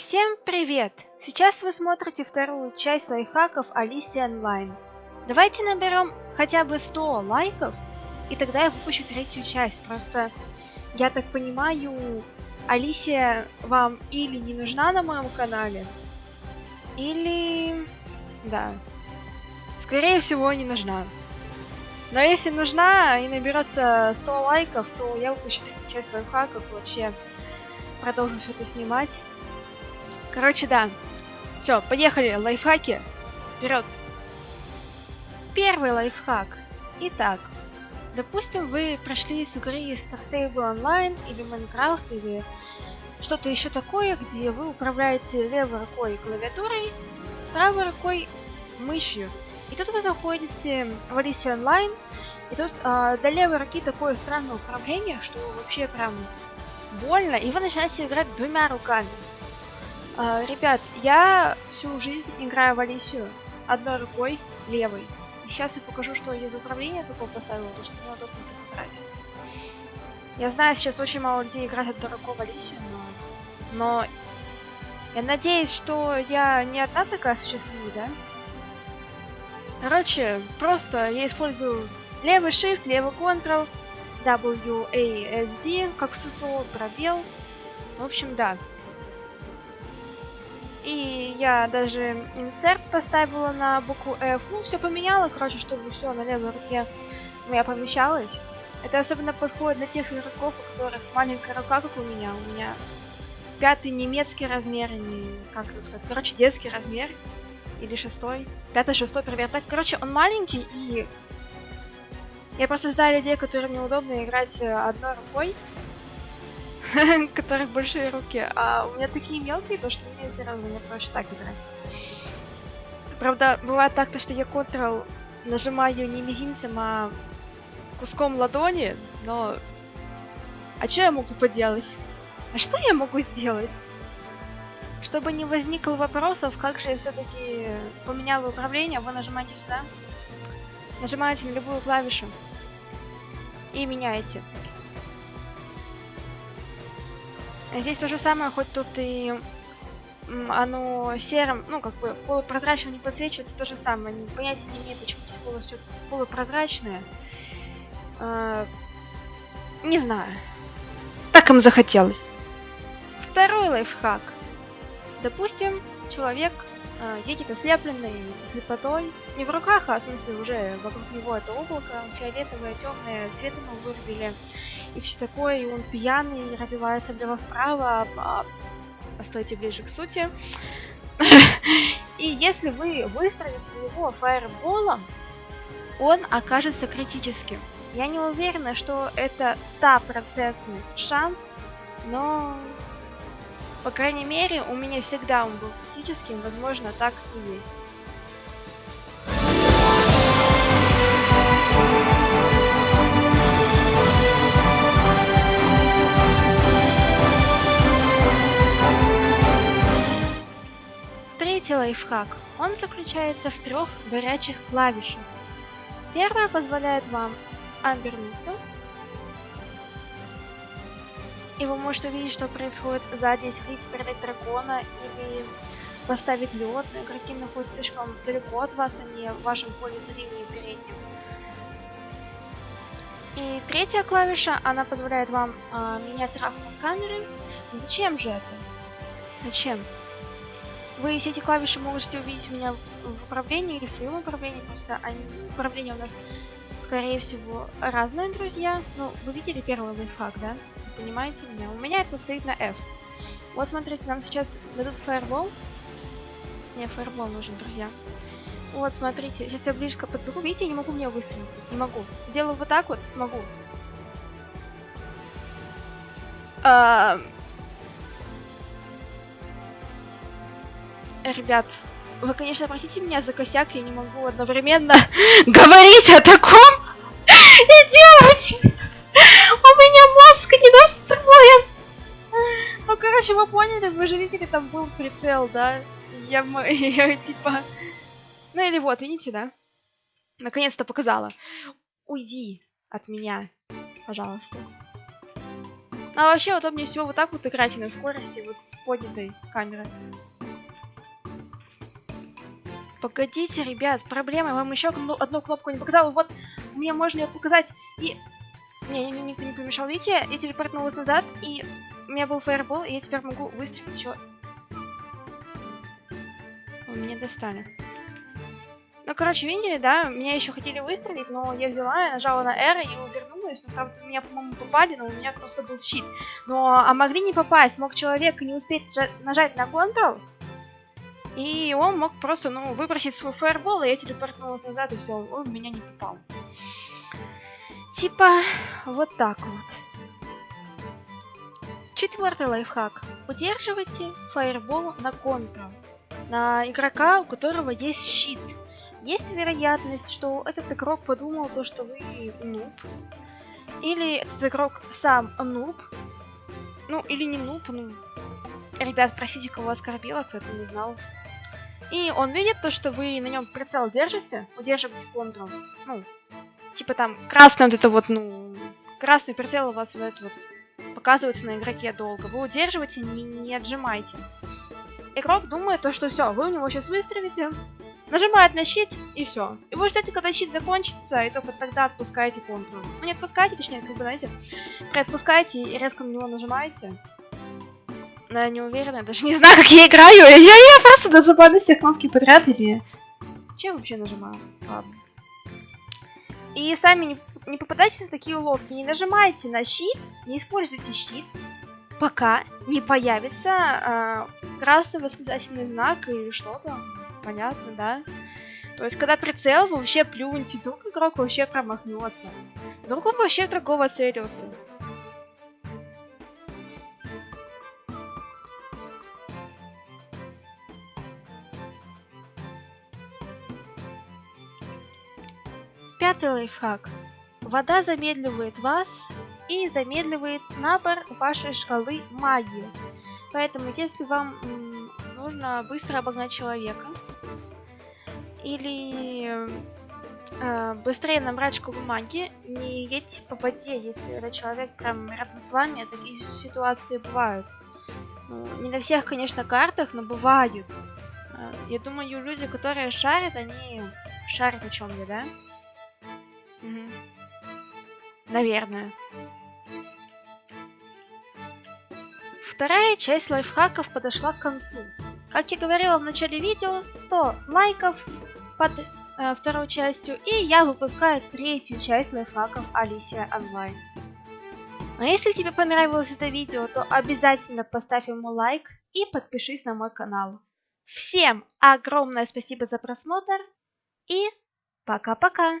Всем привет! Сейчас вы смотрите вторую часть лайфхаков Алисия Онлайн. Давайте наберем хотя бы 100 лайков, и тогда я выпущу третью часть. Просто, я так понимаю, Алисия вам или не нужна на моем канале, или... да. Скорее всего, не нужна. Но если нужна и наберется 100 лайков, то я выпущу третью часть лайфхаков вообще продолжу все это снимать. Короче, да. Все, поехали, лайфхаки. Вперед. Первый лайфхак. Итак, допустим, вы прошли с игры Star Stable Online или Minecraft или что-то еще такое, где вы управляете левой рукой клавиатурой, правой рукой мышью. И тут вы заходите в Alicia Online, и тут э, до левой руки такое странное управление, что вообще прям больно, и вы начинаете играть двумя руками. А, ребят, я всю жизнь играю в Алисию одной рукой левой. И сейчас я покажу, что я за управление такого поставила, то что неудобно так играть. Я знаю, сейчас очень мало людей играют одной рукой в Алисию, но... Но... Я надеюсь, что я не одна такая счастливая, да? Короче, просто я использую левый shift, левый Ctrl, WASD, как в ССО, пробел. В общем, да. Я даже инсерт поставила на букву F. Ну, все поменяла, короче, чтобы все на левой руке у меня помещалось. Это особенно подходит для тех игроков, у которых маленькая рука, как у меня. У меня пятый немецкий размер, не, как это сказать, короче, детский размер. Или шестой. Пятый, шестой, так. Короче, он маленький, и я просто знаю людей, которым неудобно играть э, одной рукой. которых большие руки, а у меня такие мелкие, то что мне все равно мне проще так играть. Правда, бывает так, то что я Ctrl нажимаю не мизинцем, а куском ладони, но... А что я могу поделать? А что я могу сделать? Чтобы не возникло вопросов, как же я все-таки поменяла управление, вы нажимаете сюда, нажимаете на любую клавишу и меняете. Здесь то же самое, хоть тут и оно серым, ну, как бы полупрозрачным не подсвечивается, то же самое. Понятия не имеет, почему здесь полностью полупрозрачное. А, не знаю. Так им захотелось. Второй лайфхак. Допустим, человек э, едет ослепленный, со слепотой. Не в руках, а в смысле уже вокруг него это облако, фиолетовое, темное, цвет ему вырубили и все такое, и он пьяный, развивается влево-вправо, а, а стойте ближе к сути. И если вы выстрелите в него фаерболом, он окажется критическим. Я не уверена, что это стопроцентный шанс, но, по крайней мере, у меня всегда он был критическим, возможно, так и есть. Лайфхак. Он заключается в трех горячих клавишах. Первая позволяет вам обернуться. И вы можете увидеть, что происходит сзади, если хотите передать дракона или поставить лед. Игроки находятся слишком далеко от вас, не в вашем поле зрения переднем. И третья клавиша, она позволяет вам э, менять равность камеры. зачем же это? Зачем? Вы все эти клавиши можете увидеть у меня в управлении или в своем управлении, просто они, управление у нас, скорее всего, разные, друзья. Ну, вы видели первый лайфхак, да? Вы понимаете меня? У меня это стоит на F. Вот, смотрите, нам сейчас дадут фаербол. Мне фаербол нужен, друзья. Вот, смотрите, сейчас я близко подбегу. Видите, я не могу мне выстрелить. Не могу. Сделаю вот так вот, смогу. А, Ребят, вы, конечно, простите меня за косяк, я не могу одновременно говорить о таком и делать. У меня мозг не настроен. Ну, короче, вы поняли, вы же видели, там был прицел, да? Я, я типа... Ну или вот, видите, да? Наконец-то показала. Уйди от меня, пожалуйста. А вообще удобнее всего вот так вот играть на скорости, вот с поднятой камерой. Погодите, ребят, проблема. Вам еще одну кнопку не показала. Вот мне можно ее показать и... Не, не, никто не помешал. Видите, я телепортнулась назад, и у меня был фаербол, и я теперь могу выстрелить еще. Вы меня достали. Ну, короче, видели, да? Меня еще хотели выстрелить, но я взяла, я нажала на R и увернулась. Ну, правда, меня, по-моему, попали, но у меня просто был щит. Но, а могли не попасть. Мог человек не успеть нажать на Ctrl, и он мог просто, ну, выбросить свой фаербол, и я телепортнулась назад, и все, он меня не попал. Типа, вот так вот. Четвертый лайфхак. Удерживайте фаербол на контрол. На игрока, у которого есть щит. Есть вероятность, что этот игрок подумал то, что вы нуб. Или этот игрок сам нуб. Ну, или не нуб, ну... Ребят, простите, кого оскорбила, кто это не знал. И он видит то, что вы на нем прицел держите, удерживаете Ctrl. Ну, типа там красный вот это вот, ну, красный прицел у вас вот это вот показывается на игроке долго. Вы удерживаете, не, не отжимайте. Игрок думает то, что все, вы у него сейчас выстрелите, нажимает на щит и все. И вы ждете, когда щит закончится, и только тогда отпускаете Ctrl. Ну не отпускаете, точнее, как бы, знаете, отпускаете и резко на него нажимаете. Но я не уверена, я даже не знаю, как я играю. Я, я просто нажимаю на все кнопки подряд или... Чем вообще нажимаю? Ладно. И сами не, не попадайтесь в такие уловки. Не нажимайте на щит, не используйте щит, пока не появится э, красный восклицательный знак или что-то. Понятно, да? То есть, когда прицел, вы вообще плюньте, вдруг игрок вообще промахнется. Вдруг он вообще другого целился. Пятый лайфхак. Вода замедливает вас и замедливает набор вашей шкалы магии. Поэтому, если вам нужно быстро обогнать человека, или э, быстрее набрать шкалу магии, не едьте по воде, если этот человек прям рядом с вами, такие ситуации бывают. Ну, не на всех, конечно, картах, но бывают. Э, я думаю, люди, которые шарят, они шарят о чем я, да? Наверное. Вторая часть лайфхаков подошла к концу. Как я говорила в начале видео, 100 лайков под э, второй частью, и я выпускаю третью часть лайфхаков Алисия Онлайн. А если тебе понравилось это видео, то обязательно поставь ему лайк и подпишись на мой канал. Всем огромное спасибо за просмотр и пока-пока!